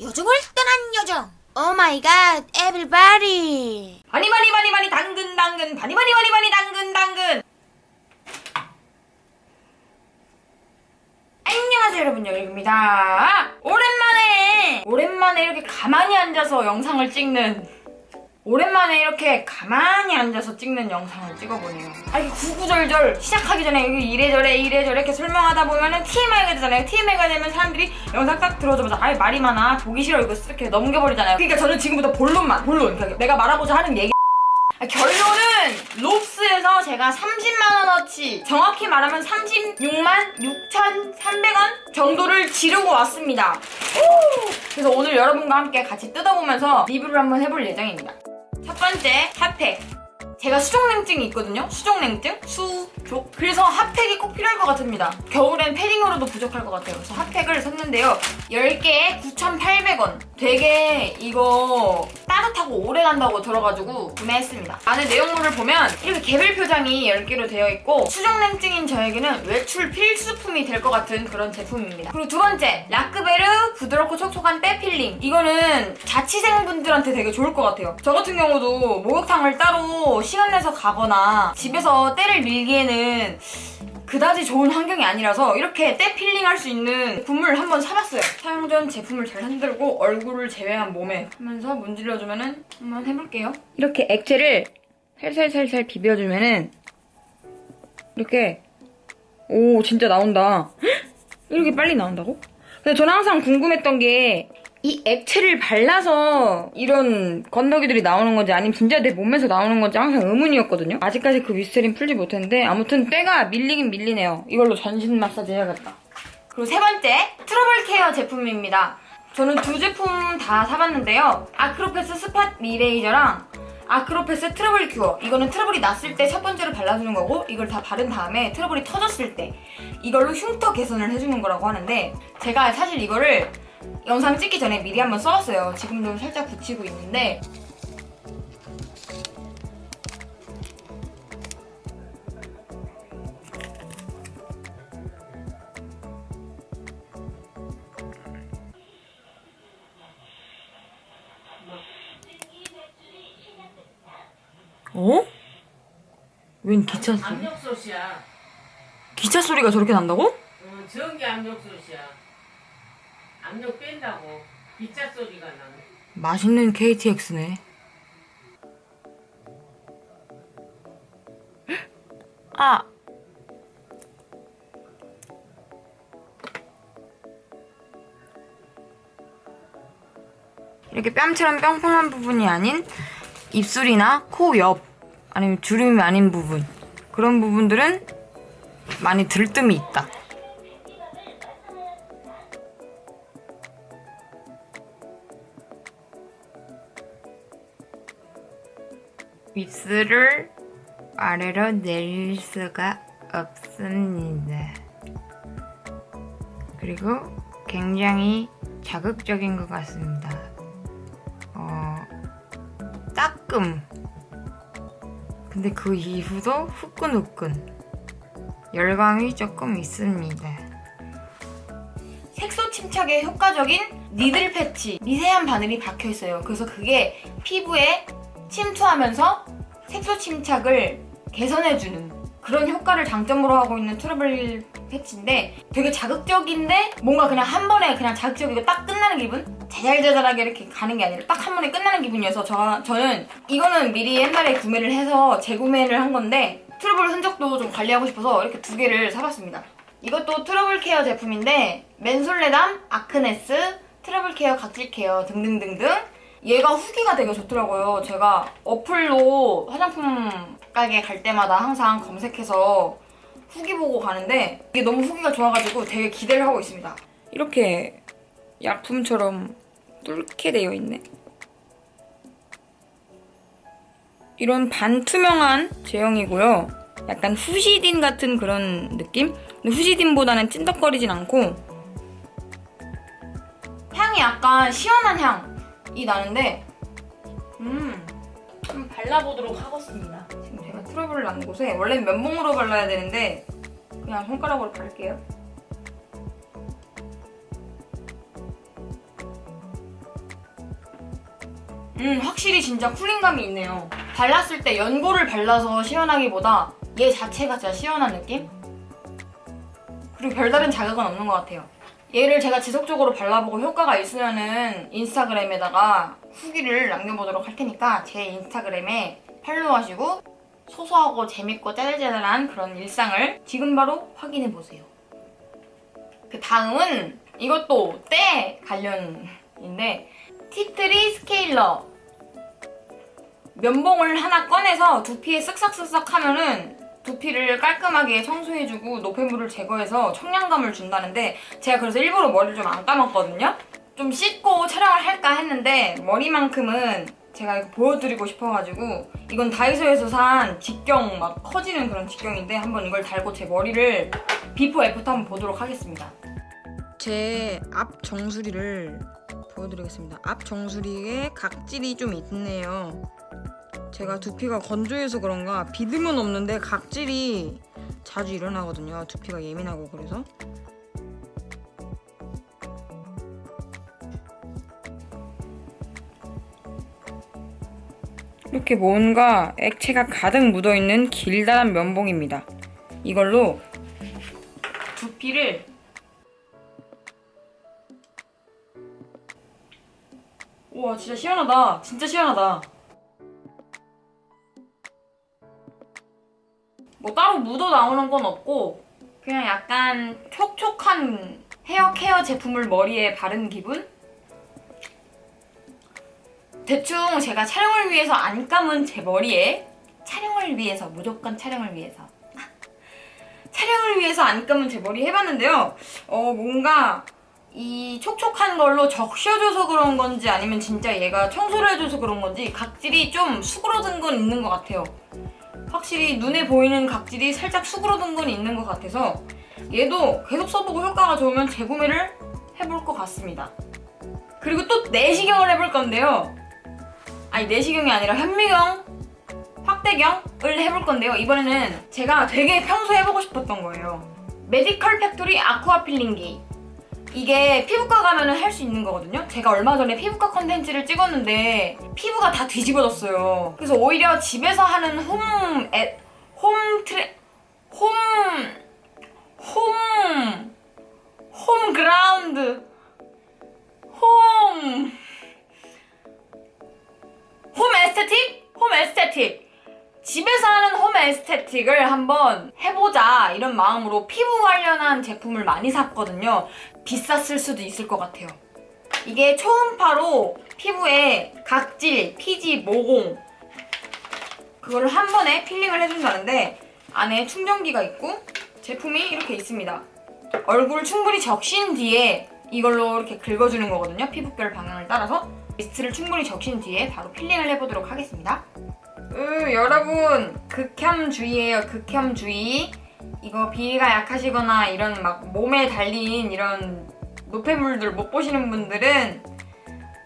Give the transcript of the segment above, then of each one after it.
요정을 떠난 요정. Oh my god everybody 많이 많이 많이 많이 당근 당근. 많이 많이 많이 많이 당근 당근. 안녕하세요 여러분. 여기입니다. 오랜만에 오랜만에 이렇게 가만히 앉아서 영상을 찍는 오랜만에 이렇게 가만히 앉아서 찍는 영상을 찍어보네요. 아 이게 구구절절 시작하기 전에 여기 이래저래 이래저래 이렇게 설명하다 보면은 TMI가 되잖아요. TMI가 되면 사람들이 영상 딱 들어오자마자 아이 말이 많아. 보기 싫어. 이거 이렇게 넘겨버리잖아요. 그러니까 저는 지금부터 본론만 본론. 그러니까 내가 말하고자 하는 얘기. 아, 결론은 롭스에서 제가 30만원어치 정확히 말하면 36만 6,300원 정도를 지르고 왔습니다. 오! 그래서 오늘 여러분과 함께 같이 뜯어보면서 리뷰를 한번 해볼 예정입니다 첫 번째 핫팩. 제가 수족냉증이 있거든요. 수족냉증? 수족. 그래서 핫팩이 꼭 필요할 것 같습니다. 겨울엔 패딩으로도 부족할 것 같아요. 그래서 핫팩을 샀는데요. 10개에 9,800원. 되게 이거 따뜻하고 오래 간다고 들어가지고 구매했습니다. 안에 내용물을 보면 이렇게 개별 포장이 10개로 되어 있고 수족냉증인 저에게는 외출 필수품이 될 것 같은 그런 제품입니다. 그리고 두 번째 Lacvert 부드럽고 촉촉한 때 필링. 이거는 자취생분들한테 되게 좋을 것 같아요. 저 같은 경우도 목욕탕을 따로 시간 내서 가거나 집에서 때를 밀기에는 그다지 좋은 환경이 아니라서 이렇게 때 필링 할 수 있는 제품을 한번 사봤어요. 사용 전 제품을 잘 흔들고 얼굴을 제외한 몸에 하면서 문질러주면 은 한번 해볼게요. 이렇게 액체를 살살살살 비벼주면 은 이렇게 오 진짜 나온다. 헉! 이렇게 빨리 나온다고? 근데 저는 항상 궁금했던 게 이 액체를 발라서 이런 건더기들이 나오는 건지 아니면 진짜 내 몸에서 나오는 건지 항상 의문이었거든요. 아직까지 그 미스터리는 풀지 못했는데 아무튼 때가 밀리긴 밀리네요. 이걸로 전신 마사지 해야겠다. 그리고 세 번째 트러블 care 제품입니다. 저는 두 제품 다 사봤는데요. Acropass spot eraser랑 Acropass trouble cure 이거는 트러블이 났을 때 첫 번째로 발라주는 거고 이걸 다 바른 다음에 트러블이 터졌을 때 이걸로 흉터 개선을 해주는 거라고 하는데 제가 사실 이거를 영상 찍기 전에 미리 한번 써봤어요. 지금도 살짝 붙이고 있는데 어? 웬 기차 소리? 압력솥이야. 기차 소리가 저렇게 난다고? 어, 전기 압력솥이야. 압력 뺀다고. 기차 소리가 나네. 맛있는 KTX네. 아. 이렇게 뺨처럼 뿅뿅한 부분이 아닌 입술이나 코 옆, 아니면 주름이 아닌 부분. 그런 부분들은 많이 들뜸이 있다. 입술을 아래로 내릴 수가 없습니다. 그리고 굉장히 자극적인 것 같습니다. 어, 따끔. 근데 그 이후도 후끈후끈. 열감이 조금 있습니다. 색소 침착에 효과적인 니들 패치 미세한 바늘이 박혀 있어요. 그래서 그게 피부에 침투하면서 색소 침착을 개선해주는 그런 효과를 장점으로 하고 있는 트러블 패치인데 되게 자극적인데 뭔가 그냥 한 번에 그냥 자극적이고 딱 끝나는 기분? 자잘자잘하게 이렇게 가는 게 아니라 딱 한 번에 끝나는 기분이어서 저, 저는 이거는 미리 옛날에 구매를 해서 재구매를 한 건데 트러블 흔적도 좀 관리하고 싶어서 이렇게 두 개를 사봤습니다. 이것도 트러블 care 제품인데 Mentholatum, Acnes, 트러블 care, 각질 care 등등등등 얘가 후기가 되게 좋더라고요. 제가 어플로 화장품 가게 갈 때마다 항상 검색해서 후기 보고 가는데 이게 너무 후기가 좋아가지고 되게 기대를 하고 있습니다. 이렇게 약품처럼 뚫게 되어 있네. 이런 반투명한 제형이고요. 약간 후시딘 같은 그런 느낌? 근데 후시딘보다는 찐덕거리진 않고 향이 약간 시원한 향 이 나는데 음, 좀 발라보도록 하겠습니다. 지금 제가 트러블을 난 곳에 원래 면봉으로 발라야 되는데 그냥 손가락으로 바를게요. 음, 확실히 진짜 쿨링감이 있네요. 발랐을 때 연고를 발라서 시원하기보다 얘 자체가 진짜 시원한 느낌? 그리고 별다른 자극은 없는 것 같아요. 얘를 제가 지속적으로 발라보고 효과가 있으면은 인스타그램에다가 후기를 남겨보도록 할 테니까 제 인스타그램에 팔로우하시고 소소하고 재밌고 짜잘짜잘한 그런 일상을 지금 바로 확인해보세요. 그 다음은 이것도 때 관련인데 티트리 스케일러 면봉을 하나 꺼내서 두피에 쓱싹쓱싹 하면은 두피를 깔끔하게 청소해주고 노폐물을 제거해서 청량감을 준다는데 제가 그래서 일부러 머리를 좀 안 감았거든요? 좀 씻고 촬영을 할까 했는데 머리만큼은 제가 이거 보여드리고 싶어가지고 이건 다이소에서 산 직경 막 커지는 그런 직경인데 한번 이걸 달고 제 머리를 before after 한번 보도록 하겠습니다. 제 앞 정수리를 보여드리겠습니다. 앞 정수리에 각질이 좀 있네요. 제가 두피가 건조해서 그런가 비듬은 없는데 각질이 자주 일어나거든요. 두피가 예민하고 그래서. 이렇게 뭔가 액체가 가득 묻어있는 길다란 면봉입니다. 이걸로 두피를 우와 진짜 시원하다. 진짜 시원하다. 묻어 나오는 건 없고 그냥 약간 촉촉한 헤어 케어 제품을 머리에 바른 기분? 대충 제가 촬영을 위해서 안 감은 제 머리에 촬영을 위해서 무조건 촬영을 위해서. 촬영을 위해서 안 감은 제 머리 해봤는데요. 어 뭔가 이 촉촉한 걸로 적셔줘서 그런 건지 아니면 진짜 얘가 청소를 해줘서 그런 건지 각질이 좀 수그러든 건 있는 것 같아요 확실히 눈에 보이는 각질이 살짝 수그러든 건 있는 것 같아서 얘도 계속 써보고 효과가 좋으면 재구매를 해볼 것 같습니다. 그리고 또 내시경을 해볼 건데요. 아니 내시경이 아니라 현미경, 확대경을 해볼 건데요. 이번에는 제가 되게 평소에 해보고 싶었던 거예요. Medical Factory aqua 필링기 이게 피부과 가면 할수 있는 거거든요. 제가 얼마 전에 피부과 컨텐츠를 찍었는데 피부가 다 뒤집어졌어요. 그래서 오히려 집에서 하는 홈, 에, 홈 트레, 홈, 홈, 홈 그라운드, 홈, 홈 에스테틱? 홈 에스테틱. 집에서 하는 홈 에스테틱을 한번 해보자 이런 마음으로 피부 관련한 제품을 많이 샀거든요. 비쌌을 수도 있을 것 같아요. 이게 초음파로 피부에 각질, 피지, 모공 그거를 한 번에 필링을 해준다는데 안에 충전기가 있고 제품이 이렇게 있습니다. 얼굴을 충분히 적신 뒤에 이걸로 이렇게 긁어주는 거거든요. 피부결 방향을 따라서 미스트를 충분히 적신 뒤에 바로 필링을 해보도록 하겠습니다. 으, 여러분 극혐 주의예요 극혐 주의 이거 비위가 약하시거나 이런 막 몸에 달린 이런 노폐물들 못 보시는 분들은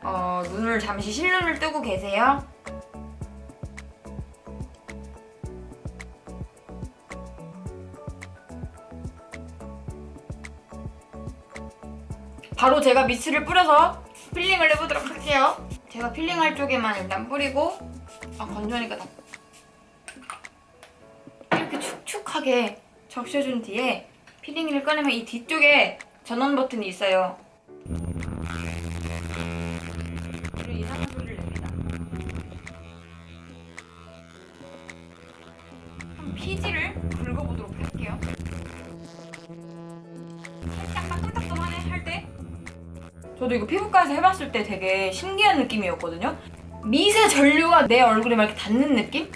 어, 눈을 잠시 실눈을 뜨고 계세요. 바로 제가 미스트를 뿌려서 필링을 해보도록 할게요. 제가 필링할 쪽에만 일단 뿌리고 아 건조하니까 다 축축하게 적셔준 뒤에 필링을 꺼내면 이 뒤쪽에 전원 버튼이 있어요. 그리고 이상한 소리를 냅니다. 한번 피지를 긁어보도록 할게요. 살짝 따끔따끔하네 할 때. 저도 이거 피부과에서 해봤을 때 되게 신기한 느낌이었거든요. 미세 전류가 내 얼굴에 막 이렇게 닿는 느낌?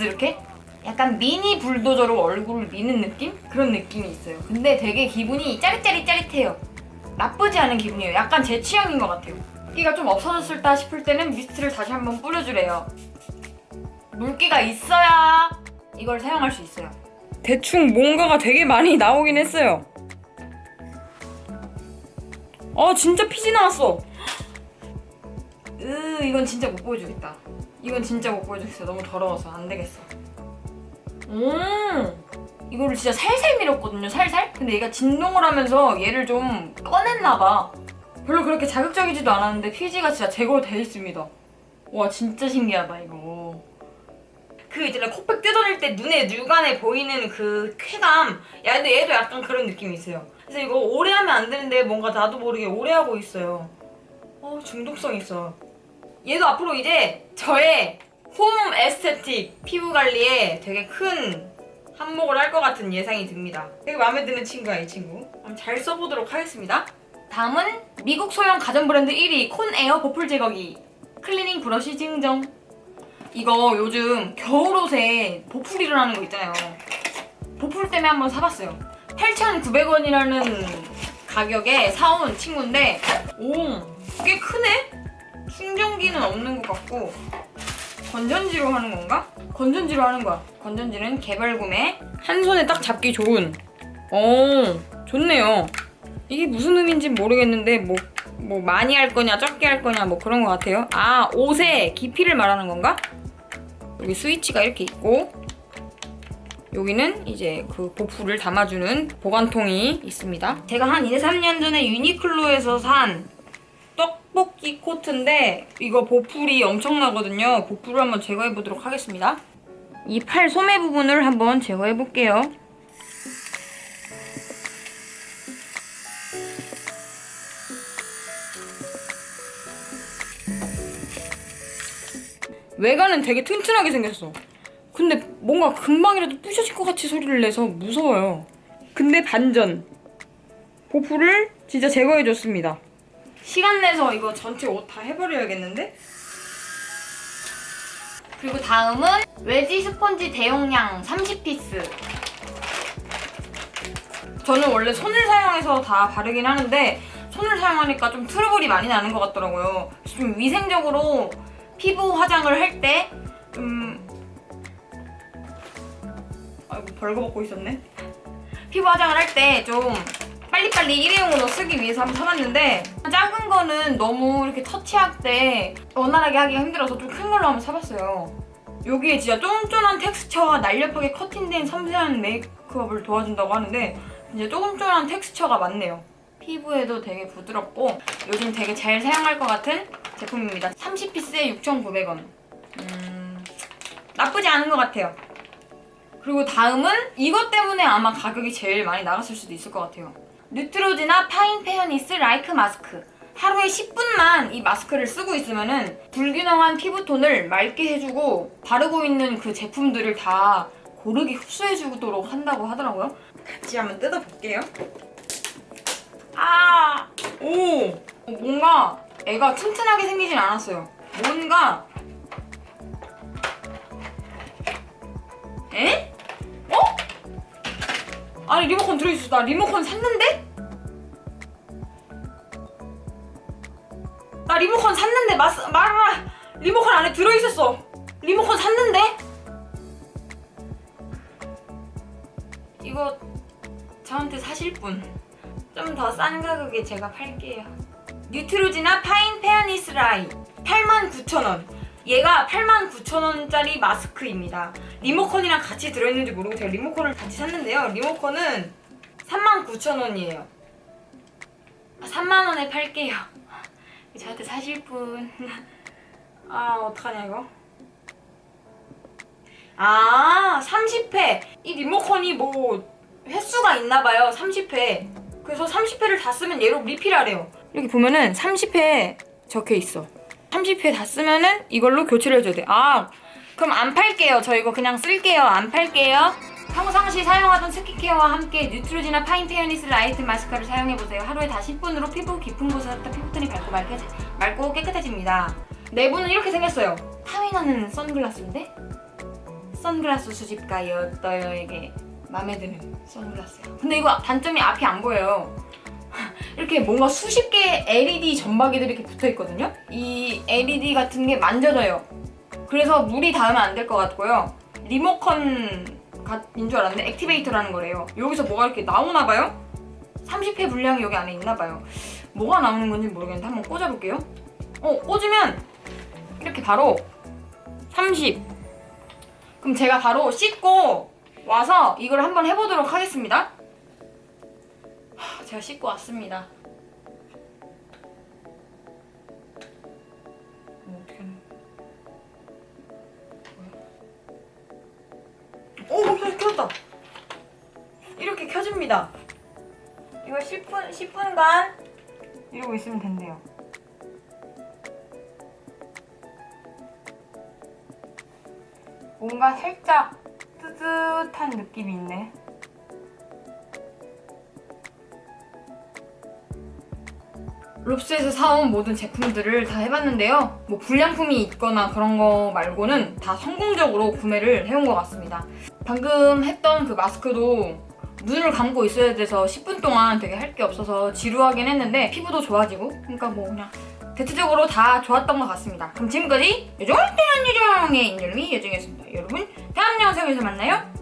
이렇게? 약간 미니 불도저로 얼굴을 미는 느낌? 그런 느낌이 있어요. 근데 되게 기분이 짜릿짜릿짜릿해요. 나쁘지 않은 기분이에요. 약간 제 취향인 것 같아요. 물기가 좀 없어졌을까 싶을 때는 미스트를 다시 한번 뿌려주래요. 물기가 있어야 이걸 사용할 수 있어요. 대충 뭔가가 되게 많이 나오긴 했어요. 어 진짜 피지 나왔어. 으 이건 진짜 못 보여주겠다. 이건 진짜 못 보여주겠어. 너무 더러워서 안 되겠어. 음 이거를 진짜 살살 밀었거든요. 살살. 근데 얘가 진동을 하면서 얘를 좀 꺼냈나 봐. 별로 그렇게 자극적이지도 않았는데 피지가 진짜 제거돼 있습니다. 와 진짜 신기하다 이거. 그 있잖아 코팩 뜯어낼 때 눈에 눈간에 보이는 그 쾌감. 야 근데 얘도 약간 그런 느낌이 있어요. 그래서 이거 오래 하면 안 되는데 뭔가 나도 모르게 오래 하고 있어요. 어 중독성 있어. 얘도 앞으로 이제 저의 home esthetic 피부 관리에 되게 큰 한몫을 할 것 같은 예상이 듭니다. 되게 마음에 드는 친구야 이 친구. 한번 잘 써보도록 하겠습니다. 다음은 미국 소형 가전 브랜드 1위 Conair 보풀 제거기 cleaning brush 증정. 이거 요즘 겨울옷에 보풀 일어나는 거 있잖아요. 보풀 때문에 한번 사봤어요. 8,900원이라는 가격에 사온 친구인데 오, 꽤 크네? 충전기는 없는 것 같고 건전지로 하는 건가? 건전지로 하는 거야. 건전지는 개별 구매. 한 손에 딱 잡기 좋은. 어, 좋네요. 이게 무슨 의미인지 모르겠는데 뭐, 뭐 많이 할 거냐 적게 할 거냐 뭐 그런 것 같아요. 아, 옷의 깊이를 말하는 건가? 여기 스위치가 이렇게 있고 여기는 이제 그 보풀을 담아주는 보관통이 있습니다. 제가 한 2, 3년 전에 유니클로에서 산 떡볶이 코트인데 이거 보풀이 엄청나거든요. 보풀을 한번 제거해 보도록 하겠습니다. 이 팔 소매 부분을 한번 제거해 볼게요. 외관은 되게 튼튼하게 생겼어. 근데 뭔가 금방이라도 부셔질 것 같이 소리를 내서 무서워요. 근데 반전. 보풀을 진짜 제거해줬습니다. 시간 내서 이거 전체 옷 다 해버려야겠는데? 그리고 다음은 외지 스펀지 대용량 30피스. 저는 원래 손을 사용해서 다 바르긴 하는데 손을 사용하니까 좀 트러블이 많이 나는 것 같더라고요. 좀 위생적으로 피부 화장을 할 때 좀... 아이고 벌거벗고 있었네. 피부 화장을 할 때 좀 빨리빨리 일회용으로 쓰기 위해서 한번 사봤는데 작은 거는 너무 이렇게 터치할 때 원활하게 하기가 힘들어서 좀 큰 걸로 한번 사봤어요. 여기에 진짜 쫀쫀한 텍스처와 날렵하게 커팅된 섬세한 메이크업을 도와준다고 하는데 진짜 쫀쫀한 텍스처가 많네요. 피부에도 되게 부드럽고 요즘 되게 잘 사용할 것 같은 제품입니다. 30피스에 6,900원. 음, 나쁘지 않은 것 같아요. 그리고 다음은 이것 때문에 아마 가격이 제일 많이 나갔을 수도 있을 것 같아요. Neutrogena Fine Fairness light mask. 하루에 10분만 이 마스크를 쓰고 있으면 은 불균형한 피부톤을 맑게 해주고 바르고 있는 그 제품들을 다 고르게 흡수해주도록 한다고 하더라고요. 같이 한번 뜯어볼게요. 아! 오! 뭔가 애가 튼튼하게 생기진 않았어요. 뭔가 에? 어? 아니 리모컨 들어있어. 나 리모컨 샀는데? 나 리모컨 샀는데 마스 말아 리모컨 안에 들어있었어. 리모컨 샀는데? 이거 저한테 사실 분. 좀 더 싼 가격에 제가 팔게요. Neutrogena Fine Fairness Light 89,000원. 얘가 89,000원짜리 마스크입니다. 리모컨이랑 같이 들어있는지 모르고 제가 리모컨을 같이 샀는데요. 리모컨은 39,000원이에요. 3만원에 팔게요. 저한테 사실 분. 아, 어떡하냐, 이거. 아, 30회. 이 리모컨이 뭐 횟수가 있나봐요. 30회. 그래서 30회를 다 쓰면 얘로 리필하래요. 이렇게 보면은 30회 적혀 있어. 30회 다 쓰면은 이걸로 교체를 해줘야 돼. 아, 그럼 안 팔게요. 저 이거 그냥 쓸게요. 안 팔게요. 평상시 사용하던 스킨케어와 함께 Neutrogena Fine Fairness Light 마스크를 사용해보세요. 하루에 다 10분으로 피부 깊은 곳에서부터 피부톤이 밝고, 맑게, 맑고 깨끗해집니다. 내부는 이렇게 생겼어요. 탐이 나는 선글라스인데? 선글라스 수집가였어요에게 마음에 드는 선글라스예요. 근데 이거 단점이 앞이 안 보여요. 이렇게 뭔가 수십 개의 LED 점박이들이 이렇게 붙어 있거든요. 이 LED 같은 게 만져져요. 그래서 물이 닿으면 안 될 것 같고요. 리모컨 인줄 알았는데 액티베이터라는 거래요. 여기서 뭐가 이렇게 나오나 봐요? 30회 분량이 여기 안에 있나 봐요. 뭐가 나오는 건지 모르겠는데 한번 꽂아볼게요. 어, 꽂으면 이렇게 바로 30. 그럼 제가 바로 씻고 와서 이걸 한번 해보도록 하겠습니다. 제가 씻고 왔습니다. 어, 오! 어, 어, 켜졌다! 이렇게 켜집니다. 이거 10분, 10분간 이러고 있으면 된대요. 뭔가 살짝 뜨뜻한 느낌이 있네. 롭스에서 사온 모든 제품들을 다 해봤는데요. 뭐 불량품이 있거나 그런 거 말고는 다 성공적으로 구매를 해온 것 같습니다. 방금 했던 그 마스크도 눈을 감고 있어야 돼서 10분 동안 되게 할 게 없어서 지루하긴 했는데 피부도 좋아지고 그러니까 뭐 그냥 대체적으로 다 좋았던 것 같습니다. 그럼 지금까지 요정을 때한 요정의 인절미 요정이었습니다. 여러분 다음 영상에서 만나요.